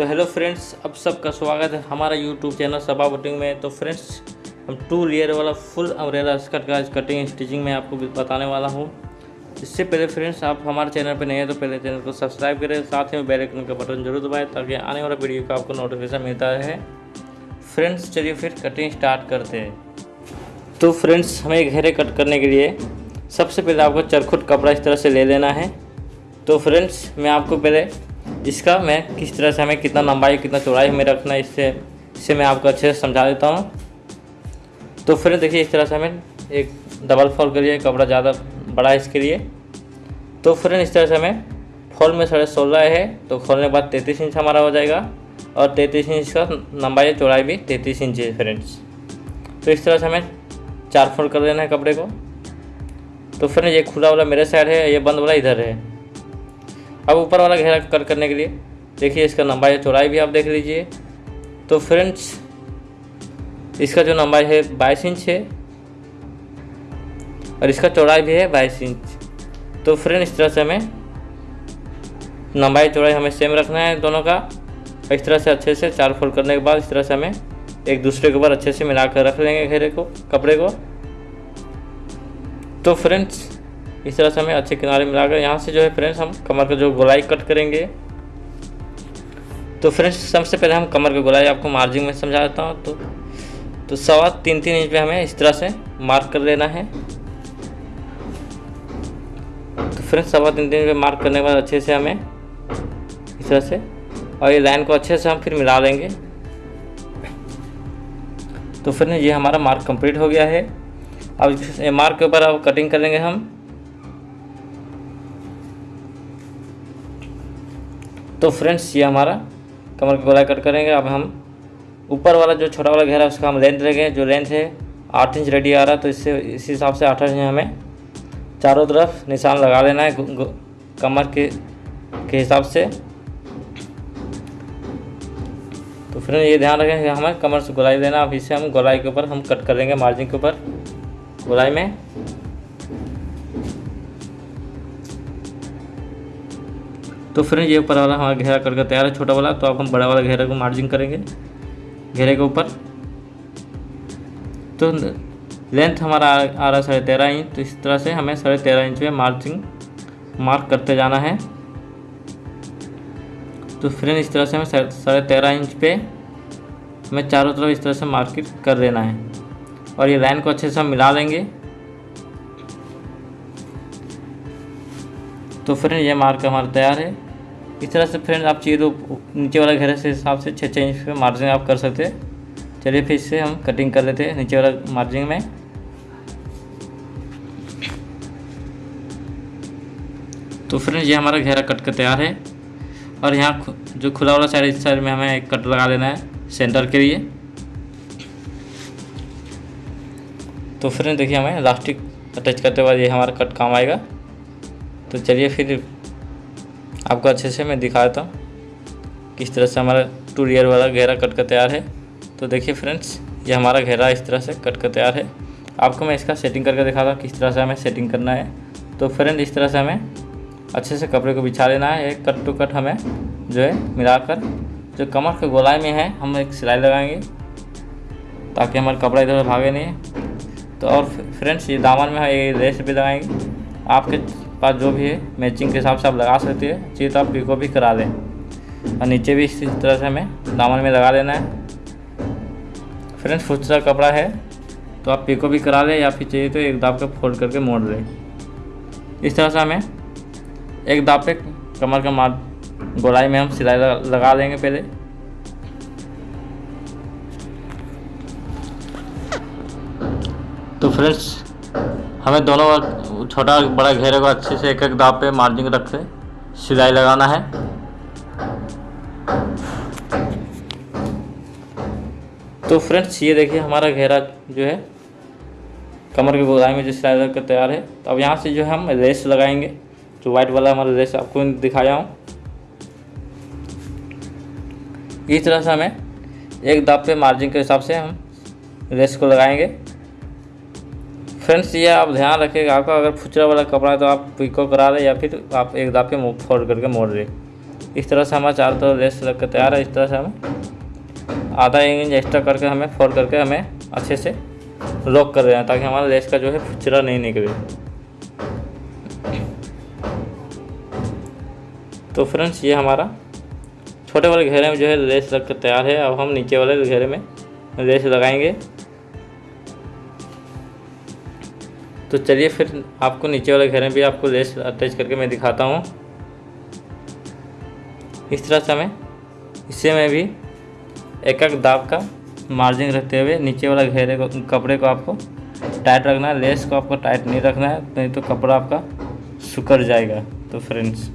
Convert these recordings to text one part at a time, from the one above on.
तो hello friends अब सबका स्वागत है हमारा यूट्यूब चैनल सबा बुटिंग में। तो फ्रेंड्स हम टू लेयर वाला फुल अम्ब्रेला स्कर्ट का कटिंग स्टिचिंग में आपको बताने वाला हूँ। इससे पहले फ्रेंड्स आप हमारे चैनल पर नए हैं तो पहले चैनल को सब्सक्राइब करें, साथ में बेल आइकन का बटन ज़रूर दबाएँ ताकि आने वाला वीडियो का आपको नोटिफिकेशन मिलता रहे। फ्रेंड्स चलिए फिर कटिंग स्टार्ट करते हैं। तो फ्रेंड्स हमें घेरे कट करने के लिए सबसे पहले आपको चरखुट कपड़ा इस तरह से ले लेना है। तो फ्रेंड्स मैं आपको पहले इसका मैं किस तरह से हमें कितना लंबाई, कितना चौड़ाई में रखना है, इससे इससे मैं आपको अच्छे से समझा देता हूँ। तो फिर देखिए, इस तरह से हमें एक डबल फॉल के लिए कपड़ा ज़्यादा बड़ा है इसके लिए। तो फ्रेंड इस तरह से हमें फॉल में साढ़े सोलह है तो खोलने के बाद तैंतीस इंच हमारा हो जाएगा और तैंतीस इंच का लंबाई चौड़ाई भी तैंतीस इंच है फ्रेंड्स। तो इस तरह से हमें चार फोल्ड कर देना है कपड़े को। तो फ्रेंड ये खुला वाला मेरे साइड है, ये बंद वाला इधर है। अब ऊपर वाला घेरा कट करने के लिए, देखिए इसका लंबाई चौड़ाई भी आप देख लीजिए। तो फ्रेंड्स, इसका जो लंबाई है बाईस इंच है और इसका चौड़ाई भी है बाईस इंच। तो फ्रेंड इस तरह से हमें लंबाई चौड़ाई हमें सेम रखना है दोनों का। इस तरह से अच्छे से चार फोल्ड करने के बाद इस तरह से हमें एक दूसरे के ऊपर अच्छे से मिलाकर रख लेंगे घेरे को, कपड़े को। तो फ्रेंड्स इस तरह से हमें अच्छे किनारे मिलाकर यहाँ से जो है फ्रेंड्स हम कमर का जो गोलाई कट करेंगे। तो फ्रेंड्स सबसे पहले हम कमर की गोलाई आपको मार्जिंग में समझा देता हूँ। तो तो सवा तीन तीन इंच पे हमें इस तरह से मार्क कर लेना है। तो फ्रेंड्स सवा तीन तीन पे मार्क करने के बाद अच्छे से हमें इस तरह से और ये लाइन को अच्छे से हम फिर मिला लेंगे। तो फिर ये हमारा मार्क कंप्लीट हो गया है। अब मार्क के ऊपर अब कटिंग करेंगे हम। तो फ्रेंड्स ये हमारा कमर की गोलाई कट करेंगे। अब हम ऊपर वाला जो छोटा वाला घेरा है, उसका हम लेंथ लेंगे जो लेंथ है, आठ इंच रेडी आ रहा है तो इससे, इस हिसाब से आठ इंच हमें चारों तरफ़ निशान लगा लेना है कमर के के हिसाब से। तो फिर ये ध्यान रखें कि हमें कमर से गोलाई देना अब इसे हम गोलाई के ऊपर, हम कट करेंगे मार्जिन के ऊपर, गोलाई में। तो फिर ये ऊपर वाला हमारा घेरा करके तैयार है, छोटा वाला तो अब हम बड़ा वाला घेरे को मार्जिन करेंगे। घेरे के ऊपर। तो लेंथ हमारा आ रहा है साढ़े तेरह इंच तो इस तरह से हमें साढ़े तेरह इंच में मार्जिंग मार्क करते जाना है। तो फ्रेंड इस तरह से हमें साढ़े तेरह इंच पे हमें चारों तरफ़ इस तरह से मार्किट कर देना है। और ये लाइन को अच्छे से हम मिला लेंगे तो फ्रेंड ये मार्क हमारा तैयार है। इस तरह से फ्रेंड आप चाहिए तो नीचे वाला घेरे से हिसाब से छः छः इंच पे मार्जिन आप कर सकते हैं। चलिए फिर इससे हम कटिंग कर लेते हैं नीचे वाला मार्जिन में। तो फ्रेंड ये हमारा घेरा कट कर तैयार है। और यहाँ जो खुला वाला साइड इस साइड में हमें एक कट लगा देना है सेंटर के लिए। तो फ्रेंड देखिए हमें लास्टिक अटैच करते बाद ये हमारा कट काम आएगा। तो चलिए फिर आपको अच्छे से मैं दिखाता हूँ किस तरह से हमारा टू लेयर वाला घेरा कट कर तैयार है। तो देखिए फ्रेंड्स, ये हमारा घेरा इस तरह से कट कर तैयार है। आपको मैं इसका सेटिंग करके दिखाता हूँ किस तरह से हमें सेटिंग करना है। तो फ्रेंड, इस तरह से हमें अच्छे से कपड़े को बिछा लेना है। एक कट टू कट हमें जो है मिलाकर, जो कमर के गोलाई में है, हम एक सिलाई लगाएँगे ताकि हमारा कपड़ा इधर भागे नहीं। तो और फ्रेंड्स, ये दामन में ये रेस भी लगाएँगे। आपके पास जो भी है मैचिंग के हिसाब से आप लगा सकते हैं। चाहिए तो आप पिको भी करा लें और नीचे भी इसी तरह से हमें दामन में लगा लेना है। फ्रेंड्स फुचरा कपड़ा है तो आप पिको भी करा लें या फिर चाहिए तो एक दाब के फोल्ड करके मोड़ लें। इस तरह से हमें एक दाब पे कमर का मार, गोलाई में हम सिलाई लगा, लेंगे पहले। तो फ्रेंड्स हमें दोनों छोटा बड़ा घेरे को अच्छे से एक एक दाब पे मार्जिन रख के सिलाई लगाना है। तो फ्रेंड्स, ये देखिए हमारा घेरा जो है, कमर की गोलाई में जो सिलाई लग कर तैयार है। तो अब यहाँ से जो है हम रेस लगाएँगे, जो वाइट वाला हमारा रेस आपको दिखाया हूँ। इस तरह से हमें एक दाब पे मार्जिन के हिसाब से हम रेस को लगाएँगे। फ्रेंड्स ये आप ध्यान रखिएगा, आपका अगर फुचरा वाला कपड़ा है तो आप पिको करा रहे या फिर आप एक दाब पे फोल्ड करके मोड़ रहे। इस तरह से हमारा चारों तरफ़ लेस लग कर तैयार है, इस तरह से हम आधा इंच एक्स्ट्रा करके हमें फोल्ड करके हमें अच्छे से लॉक कर रहे हैं, ताकि हमारा लेस का जो है फुचरा नहीं निकले। तो फ्रेंड्स ये हमारा छोटे वाले घेरे में जो है लेस लग कर तैयार है। अब हम नीचे वाले घेरे में लेस लगाएँगे। तो चलिए फिर आपको नीचे वाले घेरे भी आपको लेस अटैच करके मैं दिखाता हूँ। इस तरह से हमें, इससे में भी एक एक दाब का मार्जिन रखते हुए नीचे वाला घेरे को, कपड़े को आपको टाइट रखना है, लेस को आपको टाइट नहीं रखना है, नहीं तो कपड़ा आपका सुकर जाएगा। तो फ्रेंड्स,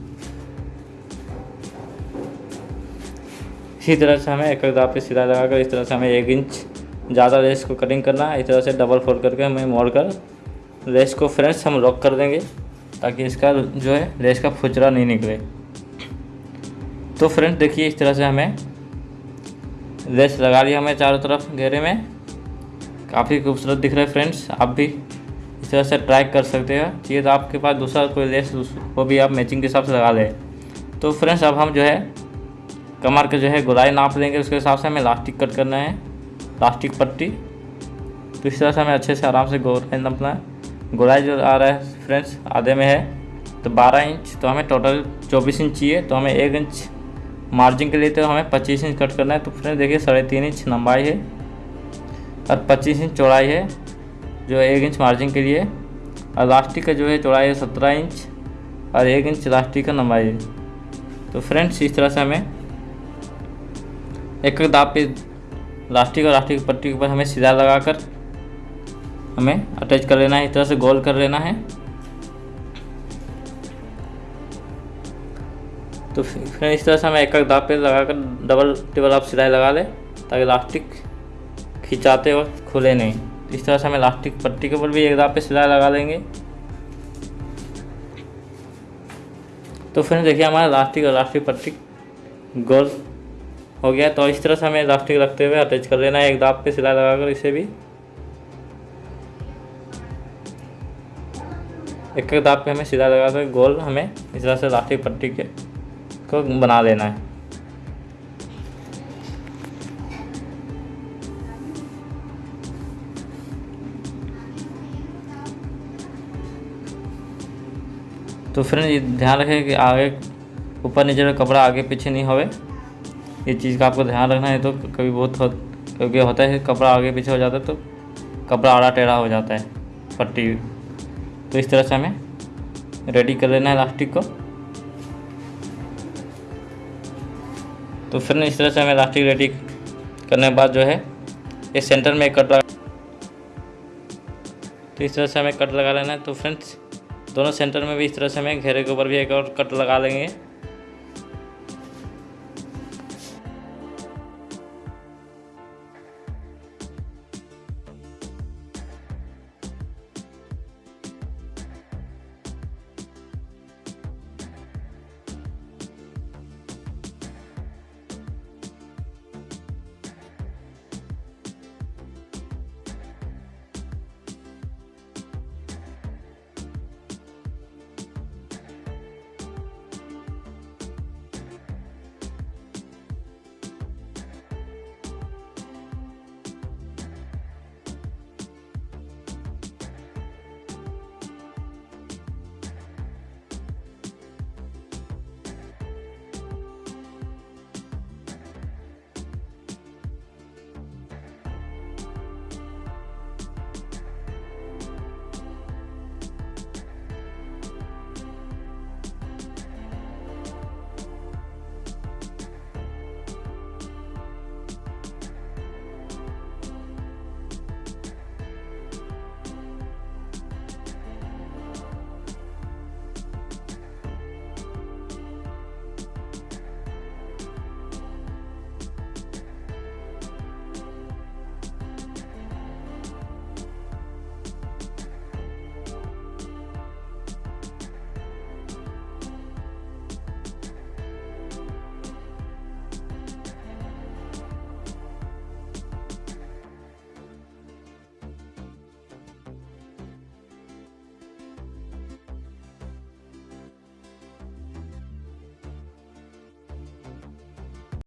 इसी तरह से हमें एक एक दाब पे सिलाई लगाकर इस तरह से हमें एक इंच ज़्यादा लेस को कटिंग करना है, इस तरह से डबल फोल्ड करके हमें मोड़ कर लेस को फ्रेंड्स हम लॉक कर देंगे, ताकि इसका जो है लेस का फुचरा नहीं निकले। तो फ्रेंड्स देखिए, इस तरह से हमें लेस लगा लिया हमें चारों तरफ़ घेरे में। काफ़ी खूबसूरत दिख रहा है फ्रेंड्स, आप भी इस तरह से ट्राई कर सकते हैं। चाहिए तो आपके पास दूसरा कोई लेस वो भी आप मैचिंग के हिसाब से लगा लें। तो फ्रेंड्स अब हम जो है, कमर के जो है, गोलाई नाप लेंगे, उसके हिसाब से हमें लास्टिक कट करना है लास्टिक पट्टी। तो इस तरह से हमें अच्छे से आराम से गोलाई नापना है गोलाई जो आ रहा है फ्रेंड्स आधे में है तो 12 इंच तो हमें टोटल 24 इंच चाहिए तो हमें एक इंच मार्जिन के लिए तो हमें 25 इंच कट करना है तो फ्रेंड्स देखिए साढ़े तीन इंच लंबाई है और 25 इंच चौड़ाई है, जो एक इंच मार्जिन के लिए। और लास्टिक का जो है चौड़ाई है सत्रह इंच और एक इंच लास्टिक का लंबाई है। तो फ्रेंड्स इस तरह से हमें एक एक दाब पे लास्टिक और लास्टिक पट्टी के ऊपर हमें सीधा लगाकर हमें अटैच कर लेना है, इस तरह से गोल कर लेना है। तो फिर इस तरह से हमें एक एक दाब पे लगा कर डबल टेबल आप सिलाई लगा लें, ताकि लास्टिक खिंचाते वक्त खुले नहीं। इस तरह से हमें लास्टिक पट्टी के ऊपर भी एक दाब पे सिलाई लगा लेंगे। तो फिर देखिए हमारा लास्टिक और लास्टिक पट्टी गोल हो गया। तो इस तरह से हमें लास्टिक रखते हुए अटैच कर लेना है, एक दाब पे सिलाई लगाकर इसे भी। एक एक दाब पे हमें सिलाई लगाकर गोल हमें इस तरह से लास्टिक पट्टी के को बना लेना है। तो फ्रेंड ध्यान रखें कि आगे ऊपर नीचे का कपड़ा आगे पीछे नहीं होवे। ये चीज़ का आपको ध्यान रखना है तो कभी बहुत हो, क्योंकि होता है कपड़ा आगे पीछे हो जाता है तो कपड़ा आड़ा टेढ़ा हो जाता है पट्टी तो इस तरह से हमें रेडी कर लेना है इलास्टिक को। तो फिर इस तरह से हमें इलास्टिक रेडी करने के बाद जो है, इस सेंटर में कट लगा तो इस तरह से हमें कट लगा लेना है। तो फ्रेंड्स दोनों सेंटर में भी इस तरह से हमें घेरे के ऊपर भी एक और कट लगा लेंगे।